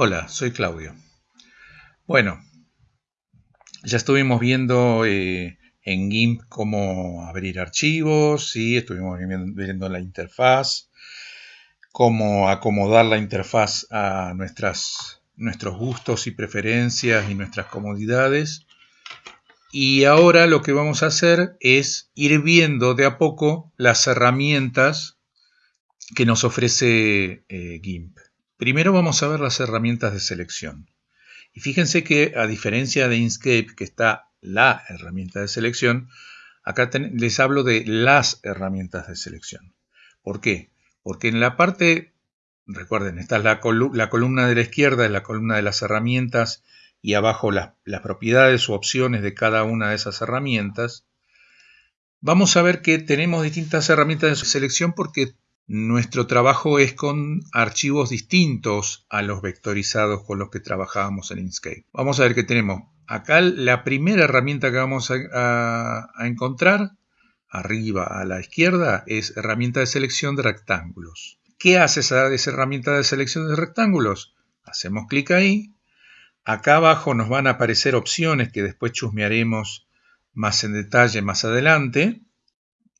Hola, soy Claudio. Bueno, ya estuvimos viendo eh, en GIMP cómo abrir archivos, ¿sí? estuvimos viendo la interfaz, cómo acomodar la interfaz a nuestras, nuestros gustos y preferencias y nuestras comodidades. Y ahora lo que vamos a hacer es ir viendo de a poco las herramientas que nos ofrece eh, GIMP. Primero vamos a ver las herramientas de selección. Y fíjense que a diferencia de Inkscape, que está la herramienta de selección, acá les hablo de las herramientas de selección. ¿Por qué? Porque en la parte, recuerden, esta es la, columna de la izquierda, es la columna de las herramientas y abajo las propiedades o opciones de cada una de esas herramientas. Vamos a ver que tenemos distintas herramientas de selección porque nuestro trabajo es con archivos distintos a los vectorizados con los que trabajábamos en Inkscape. Vamos a ver que tenemos acá la primera herramienta que vamos a, encontrar, arriba a la izquierda, es herramienta de selección de rectángulos. ¿Qué hace esa herramienta de selección de rectángulos? Hacemos clic ahí. Acá abajo nos van a aparecer opciones que después chusmearemos más en detalle más adelante.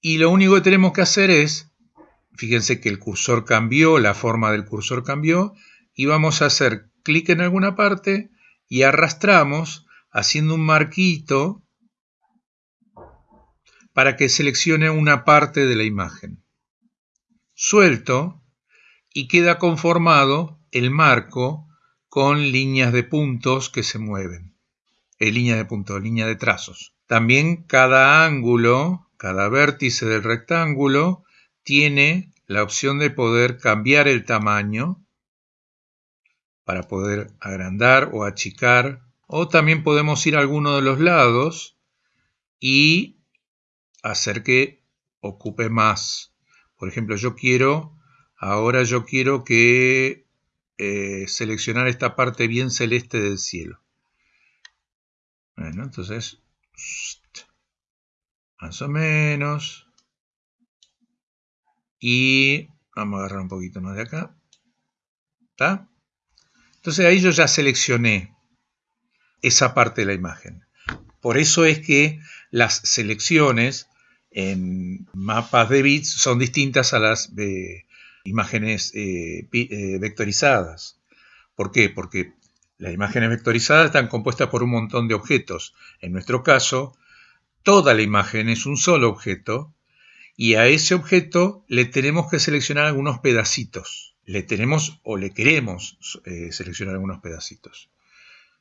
Y lo único que tenemos que hacer es Fíjense que el cursor cambió, la forma del cursor cambió y vamos a hacer clic en alguna parte y arrastramos haciendo un marquito para que seleccione una parte de la imagen. Suelto y queda conformado el marco con líneas de puntos que se mueven. Eh, línea de puntos, línea de trazos. También cada ángulo, cada vértice del rectángulo tiene la opción de poder cambiar el tamaño para poder agrandar o achicar o también podemos ir a alguno de los lados y hacer que ocupe más. Por ejemplo, yo quiero, ahora yo quiero que eh, seleccionar esta parte bien celeste del cielo. Bueno, entonces, más o menos. Y vamos a agarrar un poquito más de acá. ¿Está? Entonces ahí yo ya seleccioné esa parte de la imagen. Por eso es que las selecciones en mapas de bits son distintas a las de imágenes eh, eh, vectorizadas. ¿Por qué? Porque las imágenes vectorizadas están compuestas por un montón de objetos. En nuestro caso, toda la imagen es un solo objeto y a ese objeto le tenemos que seleccionar algunos pedacitos. Le tenemos o le queremos eh, seleccionar algunos pedacitos.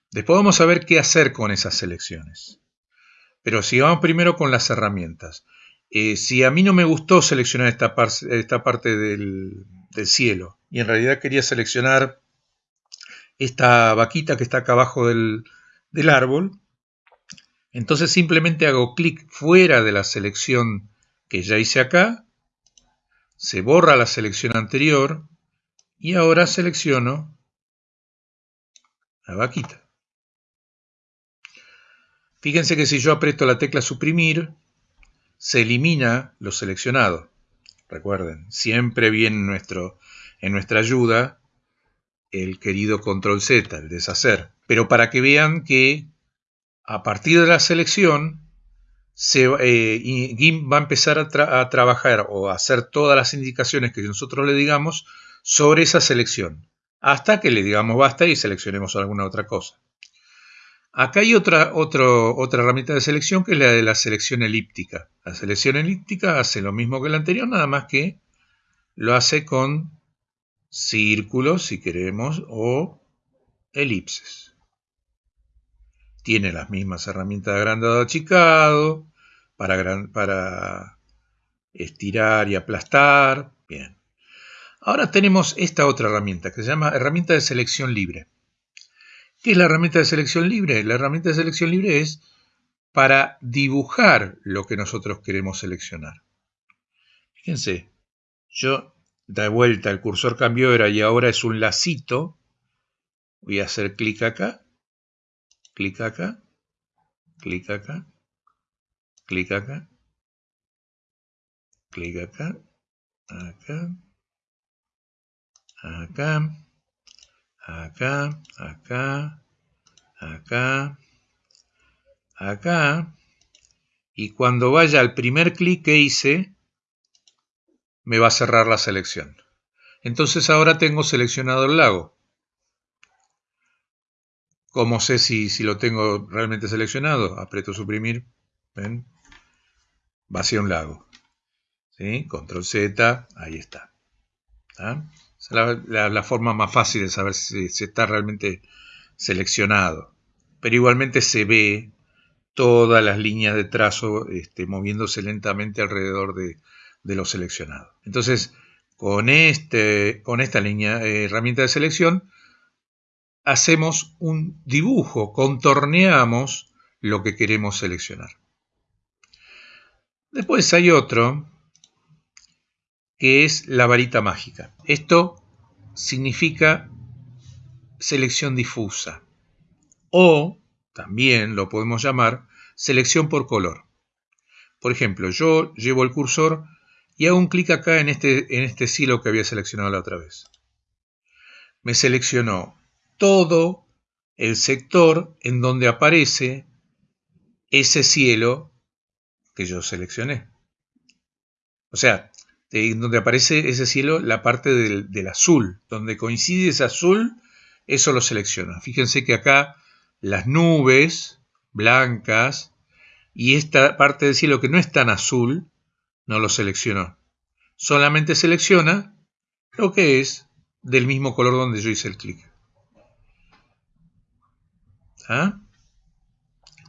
Después vamos a ver qué hacer con esas selecciones. Pero sigamos primero con las herramientas. Eh, si a mí no me gustó seleccionar esta, parte del, cielo y en realidad quería seleccionar esta vaquita que está acá abajo del, del árbol, entonces simplemente hago clic fuera de la selección que ya hice acá, se borra la selección anterior y ahora selecciono la vaquita. Fíjense que si yo aprieto la tecla suprimir, se elimina lo seleccionado. Recuerden, siempre viene nuestro, en nuestra ayuda el querido control Z, el deshacer. Pero para que vean que a partir de la selección eh, GIMP va a empezar a, trabajar o a hacer todas las indicaciones que nosotros le digamos sobre esa selección, hasta que le digamos basta y seleccionemos alguna otra cosa. Acá hay otra, otra herramienta de selección que es la de la selección elíptica. La selección elíptica hace lo mismo que la anterior, nada más que lo hace con círculos, si queremos, o elipses tiene las mismas herramientas de agrandado achicado, para, estirar y aplastar. Bien. Ahora tenemos esta otra herramienta que se llama herramienta de selección libre. ¿Qué es la herramienta de selección libre? La herramienta de selección libre es para dibujar lo que nosotros queremos seleccionar. Fíjense, yo da vuelta, el cursor cambió era y ahora es un lacito. Voy a hacer clic acá clic acá, clic acá, clic acá, clic acá, acá, acá, acá, acá, acá, acá, y cuando vaya al primer clic que hice, me va a cerrar la selección. Entonces ahora tengo seleccionado el lago. ¿Cómo sé si, si lo tengo realmente seleccionado? Aprieto suprimir, ¿ven? Va hacia un lago. ¿Sí? Control Z, ahí está. Es la, forma más fácil de saber si, si está realmente seleccionado. Pero igualmente se ve todas las líneas de trazo este, moviéndose lentamente alrededor de, lo seleccionado. Entonces, con, este, con esta línea, eh, herramienta de selección, hacemos un dibujo, contorneamos lo que queremos seleccionar. Después hay otro que es la varita mágica. Esto significa selección difusa o también lo podemos llamar selección por color. Por ejemplo, yo llevo el cursor y hago un clic acá en este, en este silo que había seleccionado la otra vez. Me seleccionó todo el sector en donde aparece ese cielo que yo seleccioné. O sea, donde aparece ese cielo, la parte del, del azul, donde coincide ese azul, eso lo selecciona. Fíjense que acá las nubes blancas y esta parte del cielo que no es tan azul, no lo seleccionó. Solamente selecciona lo que es del mismo color donde yo hice el clic. ¿Ah?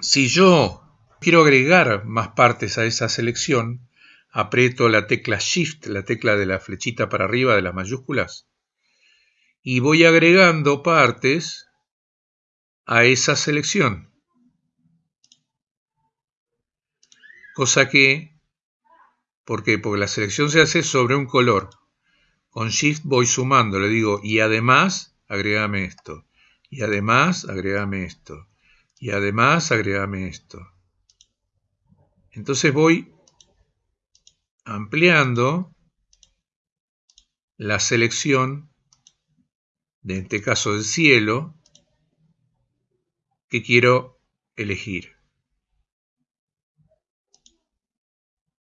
Si yo quiero agregar más partes a esa selección, aprieto la tecla Shift, la tecla de la flechita para arriba de las mayúsculas, y voy agregando partes a esa selección. Cosa que, ¿por qué? Porque la selección se hace sobre un color. Con Shift voy sumando, le digo, y además, agregame esto. Y además, agregame esto. Y además, agregame esto. Entonces voy ampliando la selección, de este caso del cielo, que quiero elegir.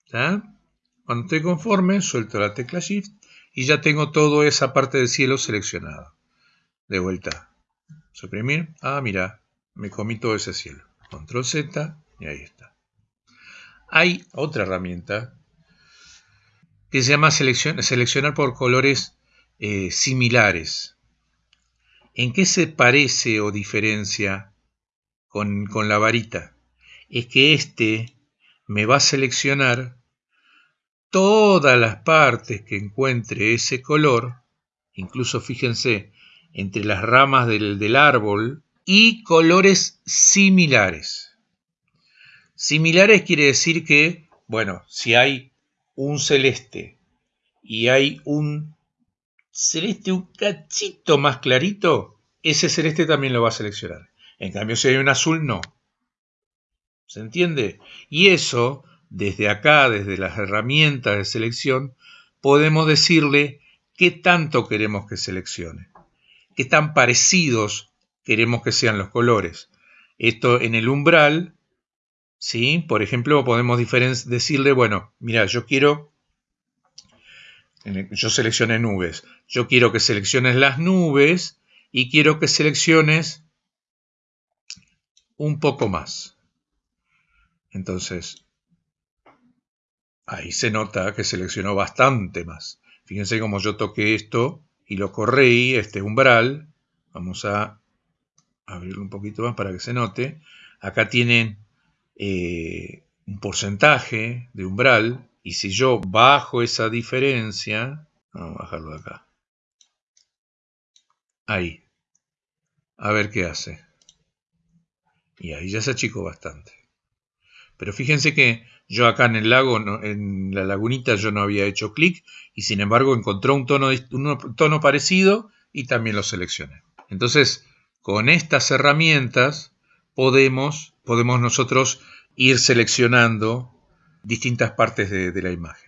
Cuando estoy conforme, suelto la tecla Shift y ya tengo toda esa parte del cielo seleccionada. De vuelta. Suprimir. Ah, mira, me comí todo ese cielo. Control Z y ahí está. Hay otra herramienta que se llama seleccionar por colores eh, similares. ¿En qué se parece o diferencia con, la varita es que este me va a seleccionar todas las partes que encuentre ese color, incluso fíjense, entre las ramas del, del, árbol, y colores similares. Similares quiere decir que, bueno, si hay un celeste y hay un celeste un cachito más clarito, ese celeste también lo va a seleccionar. En cambio, si hay un azul, no. ¿Se entiende? Y eso, desde acá, desde las herramientas de selección, podemos decirle qué tanto queremos que seleccione, qué tan parecidos queremos que sean los colores. Esto en el umbral, ¿sí? Por ejemplo, podemos decirle, bueno, mira, yo quiero, yo seleccioné nubes, yo quiero que selecciones las nubes y quiero que selecciones un poco más. Entonces, ahí se nota que seleccionó bastante más. Fíjense cómo yo toqué esto y lo corrí, este umbral. Vamos a abrirlo un poquito más para que se note. Acá tienen eh, un porcentaje de umbral. Y si yo bajo esa diferencia, vamos a bajarlo de acá. Ahí. A ver qué hace. Y ahí ya se achicó bastante. Pero fíjense que yo acá en el lago, en la lagunita, yo no había hecho clic y sin embargo encontró un tono, un tono parecido y también lo seleccioné. Entonces, con estas herramientas podemos, podemos nosotros ir seleccionando distintas partes de la imagen.